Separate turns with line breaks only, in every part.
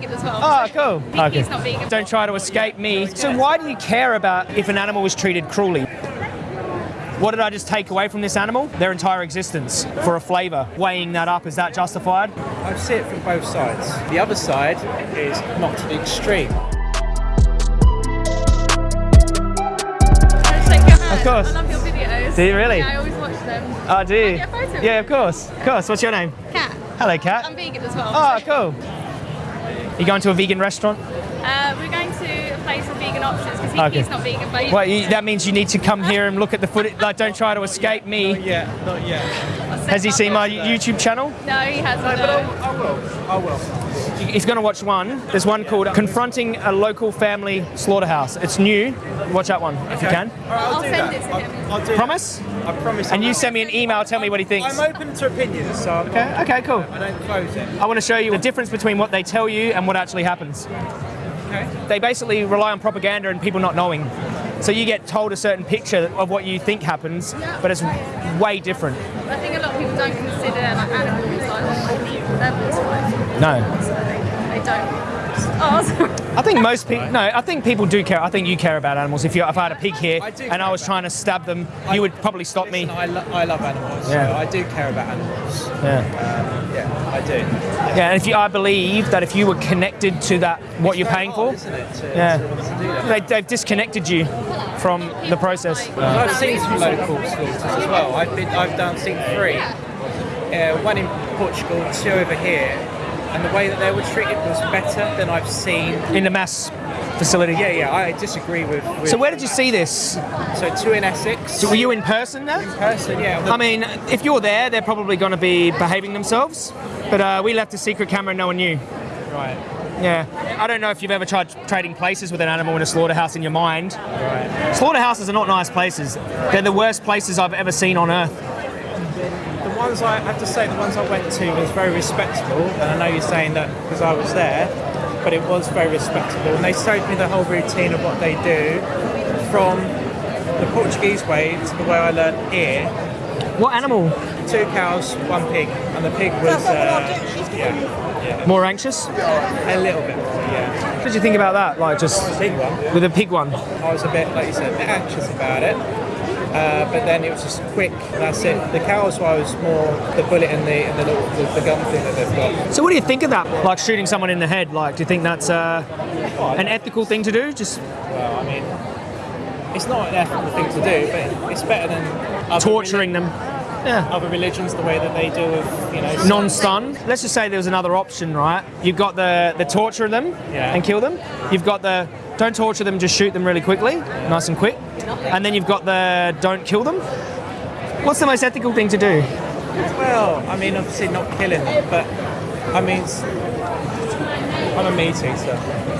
vegan as well.
Oh, cool.
He-
Okay.
He's not vegan.
Don't try to escape me. So why do you care about if an animal was treated cruelly? What did I just take away from this animal? Their entire existence for a flavour. Weighing that up, is that justified?
I see it from both sides. The other side is not to the extreme.
Shake your hand.
Of course.
I love your videos.
Do you really?
Yeah, I always watch them.
Oh, do you?
Can I get a photo
Yeah, of course. Of course. What's your name?
Cat.
Hello, Cat.
I'm vegan as well.
Oh, cool. You going to a vegan restaurant?
Uh, we're going to a place with vegan options because he,
Okay.
he's not vegan, but he,
Well, you, that means you need to come here and look at the footage. Like, don't try to escape me.
Yeah, not yet.
Has he seen my YouTube channel?
No, he hasn't.
No, but
no.
I, I will. I will.
He's going to watch one. There's one called Confronting a Local Family Slaughterhouse. It's new. Watch that one if you can.
All right, I'll,
I'll
do
send
that.
it to
I'll,
him.
I'll do that.
Promise?
I promise.
And
I'll-
you send me an email, tell me what he thinks.
I'm open to opinions, so I'm
Okay,
not,
okay, cool.
I don't close it.
I want to show you the difference between what they tell you and what actually happens.
Okay.
They basically rely on propaganda and people not knowing. So you get told a certain picture of what you think happens, but it's way different.
I think a lot of people don't consider like animals like on the levels, like,
No.
So they, they don't. Sorry.
I think most people. No, I think people do care. I think you care about animals. If you, if I had a pig here
I
and I was trying to stab them, you would probably stop me.
I, lo- I love animals,
Yeah.
so I do care about animals.
Yeah.
Yeah, I do.
Yeah, and if you, I believe that if you were connected to that, what you're paying for,
Hard, isn't it? To,
Yeah.
to, to do that.
they, they've disconnected you from the process.
I've seen some local slaughters as well. I've been, I've done seen three. Uh, one in Portugal, two over here, and the way that they were treated was better than I've seen.
In the mass facility.
Yeah, yeah, I disagree with. with
So where did you see this?
So two in Essex.
So were you in person there?
person? Yeah.
I mean, if you're there, they're probably going to be behaving themselves. But uh, we left a secret camera and no one knew.
right.
Yeah. I don't know if you've ever tried trading places with an animal in a slaughterhouse in your mind.
Right.
Slaughterhouses are not nice places. They're the worst places I've ever seen on earth.
The ones I have to say, the ones I went to was very respectable, and I know you're saying that because I was there, but it was very respectable, and they showed me the whole routine of what they do, from the Portuguese way to the way I learned here.
What animal?
Two cows, one pig, and the pig was uh, yeah, yeah,
More anxious?
a little bit yeah.
What did you think about that? Like just
Big one.
with a pig one?
I was a bit, like you said, a bit anxious about it. Uh, but then it was just quick. That's it. The cows, was more the bullet and the and the, little, the, the gun thing that they've got.
So what do you think of that? Like shooting someone in the head? Like, do you think that's uh, an ethical thing to do? Just
Well, I mean, it's not an ethical thing to do, but it's better than
torturing them? Yeah.
other religions the way that they deal with, you know,
non-stun. Let's just say there was another option, right? You've got the the torture them
Yeah.
and kill them. You've got the don't torture them, just shoot them really quickly, nice and quick. And then you've got the don't kill them. What's the most ethical thing to do?
Well, I mean, obviously not killing them, but I mean, I'm a meat eater.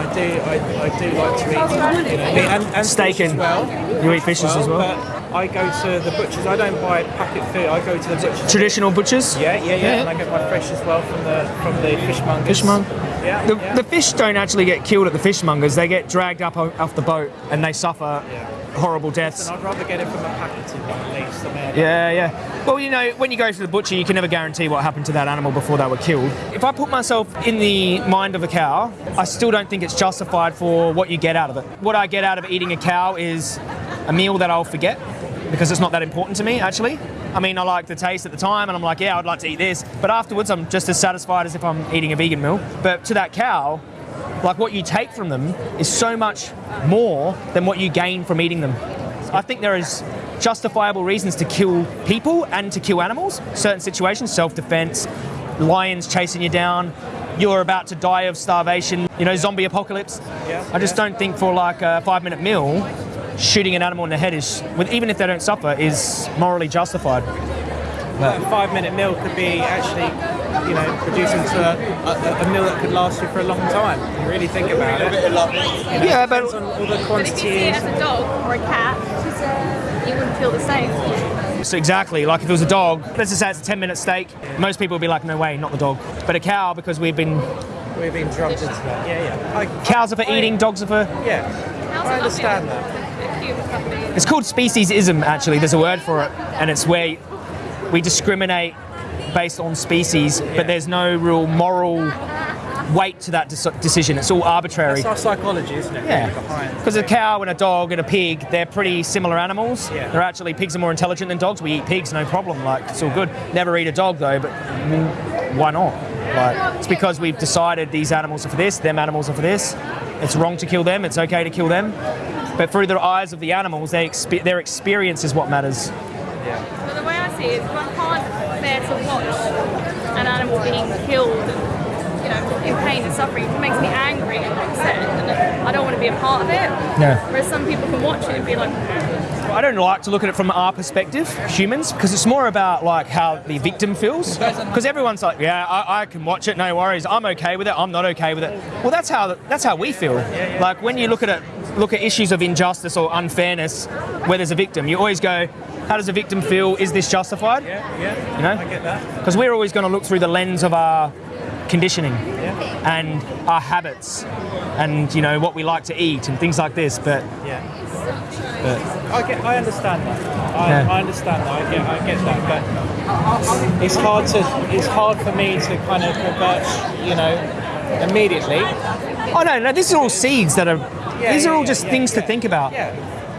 I do, I, I do like to eat, you know, meat and, and
Steak
as
and-
well.
you eat fishes as well?
But I go to the butchers. I don't buy packet food. I go to the butchers.
Traditional butchers.
Yeah, yeah, yeah, and I get my fresh as well from the from the fishmongers.
Fishmong-
Yeah,
The,
yeah.
the fish don't actually get killed at the fishmongers. They get dragged up off the boat and they suffer horrible deaths.
And I'd rather get it from a packeted one at least.
Yeah, yeah. Well, you know, when you go to the butcher, you can never guarantee what happened to that animal before they were killed. If I put myself in the mind of a cow, I still don't think it's justified for what you get out of it. What I get out of eating a cow is a meal that I'll forget because it's not that important to me, actually. I mean, I like the taste at the time and I'm like, yeah, I'd like to eat this. But afterwards, I'm just as satisfied as if I'm eating a vegan meal. But to that cow, like what you take from them is so much more than what you gain from eating them. I think there is justifiable reasons to kill people and to kill animals. Certain situations, self-defense, lions chasing you down, you're about to die of starvation, you know, zombie apocalypse.
Yeah,
I just don't think for like a five-minute meal, shooting an animal in the head is, even if they don't suffer, is morally justified.
a five minute meal could be actually, you know, produced into a, a, a meal that could last you for a long time. You really think about it. You know,
Yeah,
it
but-
on all the
But if you see it
quantities.
as a dog or a cat, you wouldn't feel the same.
So exactly, like if it was a dog, let's just say it's a 10-minute steak, most people would be like, no way, not the dog. But a cow, because we've been,
We've been drummed into that. Yeah, yeah. I,
cows are for eating, dogs are for
yeah.
How's
I understand
not
that.
It's called speciesism, actually. There's a word for it, and it's where we discriminate based on species, but there's no real moral weight to that dec- decision. It's all arbitrary.
That's our psychology, isn't it?
Yeah, because a cow and a dog and a pig, they're pretty similar animals.
Yeah.
They're actually pigs are more intelligent than dogs. We eat pigs, no problem. Like it's all good. Never eat a dog though, but why not? Like it's because we've decided these animals are for this, them animals are for this. It's wrong to kill them. It's okay to kill them. But through the eyes of the animals, they expe- their experience is what matters. Yeah.
But the way I see it is, I can't bear to watch an animal being killed, you know, in pain and suffering. It makes me angry and upset, and I don't want to be a part of it.
Yeah.
Whereas some people can watch it and be like,
I don't like to look at it from our perspective, humans, because it's more about like how the victim feels. Because everyone's like, yeah, I, I can watch it, no worries. I'm okay with it. I'm not okay with it. Well, that's how that's how we feel. Like when you look at it, look at issues of injustice or unfairness, where there's a victim, you always go, how does a victim feel? Is this justified?
Yeah, yeah.
You know?
I get that.
Because we're always going to look through the lens of our conditioning
Yeah.
and our habits, and you know what we like to eat and things like this. But,
Yeah.
but
I get, I understand that. I,
Yeah.
I understand that. I get, I get that. But it's hard to, it's hard for me to kind of revert, you know, immediately.
oh no, no, these are all seeds that are.
Yeah,
these are all
yeah,
just
yeah,
things to think about.
Yeah.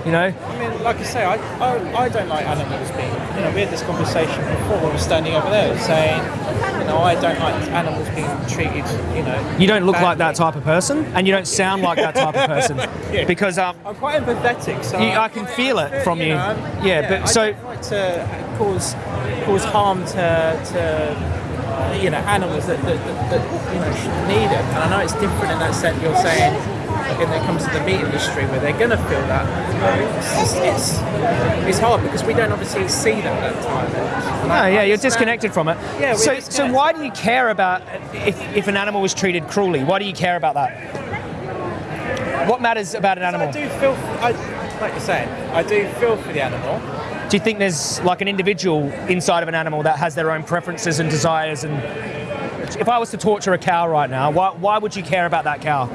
You know.
I mean, like I say, I, I, I don't like animals being. You know, we had this conversation before. We were standing over there saying, you know, I don't like animals being treated. You know.
You don't look like that type of person, and you don't sound like that type of person,
Yeah.
because um,
I'm quite empathetic, so
You- I can feel it from you.
know,
Yeah, but
I
so-
don't like to cause cause harm to to you know animals that, that, that, that you know need it. And I know it's different in that sense. You're saying when it comes to the meat industry, where they're going to feel that. It's, it's it's hard because we don't obviously see that at the time. And
no,
I
yeah, you're disconnected from it.
Yeah,
so, so why do you care about if, if an animal was treated cruelly? Why do you care about that? What matters about an animal?
I do feel, I, like you're saying, I do feel for the animal.
Do you think there's like an individual inside of an animal that has their own preferences and desires? And if I was to torture a cow right now, why, why would you care about that cow?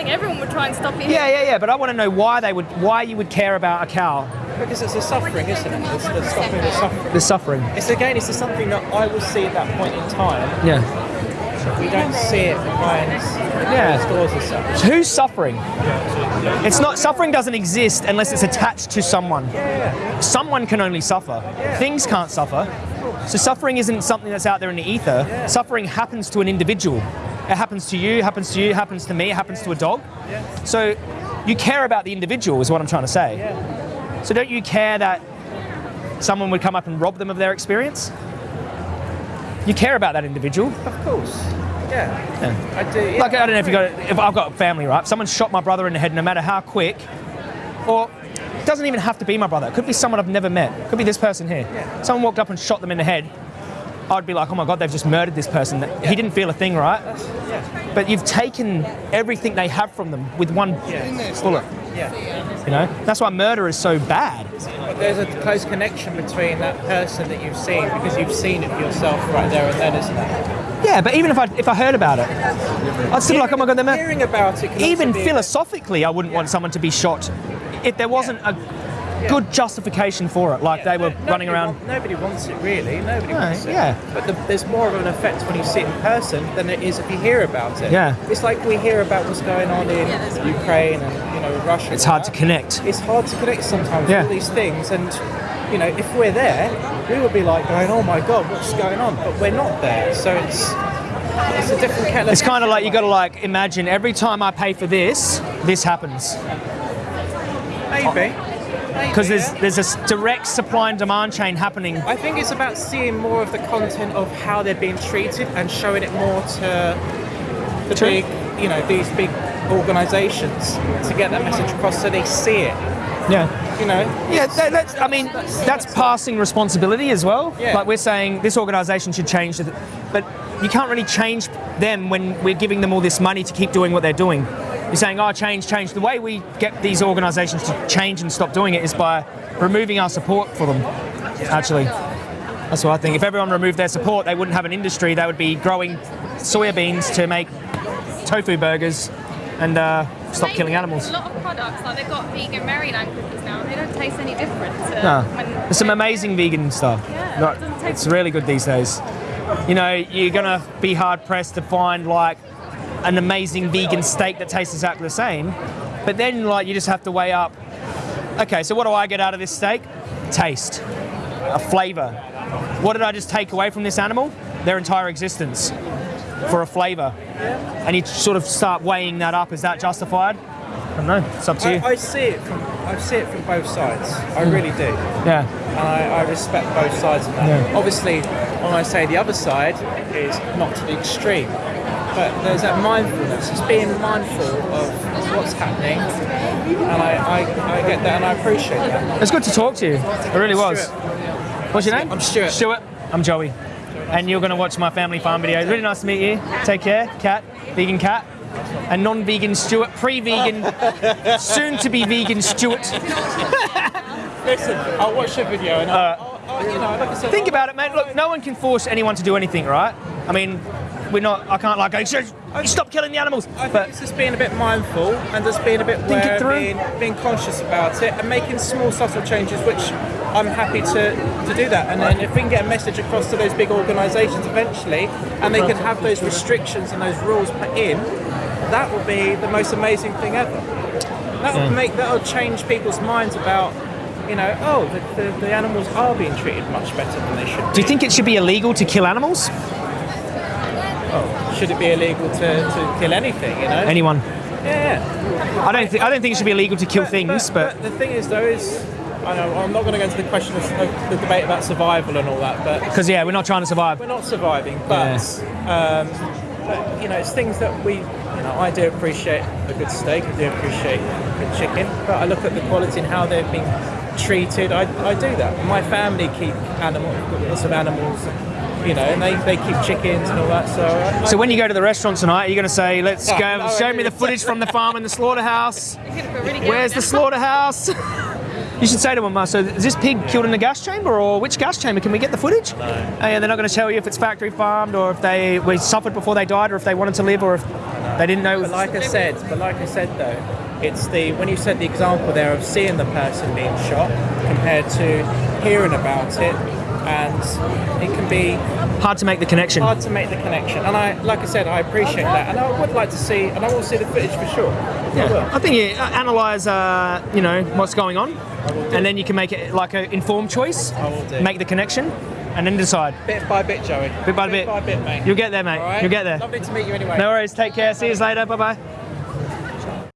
I think everyone would try and stop you.
Yeah, yeah, yeah. But I want to know why they would, why you would care about a cow.
Because it's the suffering, isn't it? It's the stopping the suffering.
The suffering.
It's again, it's something that I will see at that point in time.
Yeah.
We don't see it behind
Yeah.
closed doors as such.
Who's suffering? It's not suffering doesn't exist unless it's attached to someone. Someone can only suffer. Things can't suffer. So suffering isn't something that's out there in the ether. Suffering happens to an individual. It happens to you, happens to you, happens to me, it happens to a dog. So you care about the individual is what I'm trying to say. So don't you care that someone would come up and rob them of their experience? You care about that individual.
Of course. Yeah. yeah. I do. Yeah,
Like I don't know if you got if I've got a family, right? If someone shot my brother in the head, no matter how quick, or it doesn't even have to be my brother. It could be someone I've never met. It could be this person here. Yeah. Someone walked up and shot them in the head. I'd be like, oh my god, they've just murdered this person. He didn't feel a thing, right? But you've taken everything they have from them with one bullet.
Yeah.
You know, that's why murder is so bad.
But there's a close connection between that person that you've seen because you've seen it yourself right there and then, isn't there?
Yeah, but even if I if I heard about it, I'd still be like, oh my god, they're mur-
Hearing about it.
even philosophically, I wouldn't want someone to be shot if there wasn't a good justification for it, like they were
Nobody
running around.
want- nobody wants it really. Nobody
No,
wants it.
yeah.
But the, there's more of an effect when you see it in person than it is if you hear about it.
Yeah.
It's like we hear about what's going on in Ukraine and you know Russia.
It's
and
hard to connect.
It's hard to connect sometimes
Yeah.
with all these things, and you know if we're there, we would be like going, "Oh my God, what's going on?" But we're not there, so it's it's a different kettle.
It's kind of like you got to like imagine every time I pay for this, this happens
maybe
because there's there's a direct supply and demand chain happening.
I think it's about seeing more of the content of how they're being treated and showing it more to the
True.
big, you know, these big organisations to get that message across so they see it.
Yeah.
You know.
Yeah, that, that's, I mean, that's passing responsibility as well.
Yeah.
Like we're saying, this organisation should change, but you can't really change them when we're giving them all this money to keep doing what they're doing. You're saying, oh, change, change. The way we get these organisations to change and stop doing it is by removing our support for them. Actually, that's what I think. If everyone removed their support, they wouldn't have an industry. They would be growing soya beans to make tofu burgers and uh, stop killing animals.
A lot of products, like they've got vegan Maryland cookies now, they don't taste any different.
No, there's some amazing vegan stuff.
Yeah, it
it's really good these days. You know, you're gonna be hard pressed to find like an amazing vegan steak that tastes exactly the same. But then, like, you just have to weigh up. Okay, so what do I get out of this steak? Taste, a flavour. What did I just take away from this animal? Their entire existence for a flavour. And you sort of start weighing that up. Is that justified? I don't know. It's up to you.
I, I see it from I see it from both sides. I really do.
yeah.
and I, I respect both sides of that.
Yeah.
Obviously, when I say the other side is not to the extreme, but there's that mindfulness. It's being mindful of what's happening, and I, I, I get that and I appreciate that.
It's good to talk to you. It really was. What's your name?
I'm Stuart.
Stuart. I'm Joey. And you're going to watch my family farm videos. Really nice to meet you. Take care. Cat. Vegan cat. A non-vegan Stuart. Pre-vegan. soon to be vegan Stuart.
Listen, I'll watch the video and I'll, uh, I'll, I'll, you know, like I said,
Think about it, mate. Look, no one can force anyone to do anything, right? I mean, we're not. I can't like go. "Shh, Stop killing the animals.
I think it's just being a bit mindful and just being a bit
Think it
aware,
through.
being, being conscious about it, and making small subtle changes, which I'm happy to, to do that. And then if we can get a message across to those big organisations eventually, and they can have those restrictions and those rules put in, that will be the most amazing thing ever. That will hmm. make that will change people's minds about. You know, oh, the, the, the animals are being treated much better than they should.
do you think it should be illegal to kill animals?
Should it be illegal to, to kill anything? You know,
Anyone?
yeah.
I don't think. I don't think it should be illegal to kill things, but
the thing is, though, is I know I'm not going to go into the question of the debate about survival and all that, but
because yeah, we're not trying to survive.
we're not surviving. But, um, but you know, it's things that we, you know, I do appreciate a good steak. I do appreciate good chicken, but I look at the quality and how they've been treated. I, I do that. My family keep animals, lots of animals. You know, and they, they keep chickens and all that. So, I,
So when you go to the restaurant tonight, you're going to say, "Let's
No,
go.
no,
show me the footage from the farm and the slaughterhouse.
It's gonna feel really.
Where's the slaughterhouse?" you should say to them, uh, "So is this pig killed in the gas chamber, or which gas chamber? Can we get the footage?" No. And they're not going to tell you if it's factory farmed, or if they were suffered before they died, or if they wanted to live, or if they didn't know.
But like I said, but like I said though, it's the when you said the example there of seeing the person being shot compared to hearing about it, and it can be
Hard to make the connection.
hard to make the connection. And I, like I said, I appreciate that, and I would like to see, and I will see the footage for sure. I
Yeah.
will.
I think you uh, analyze, uh, you know, what's going on, and then you can make it like an informed choice.
I will do.
Make the connection, and then decide.
Bit by bit, Joey.
Bit by bit. bit.
by bit, mate.
You'll get there, mate.
Right?
You'll get there.
Lovely to meet you anyway.
No worries. Take care. See you later. Bye bye.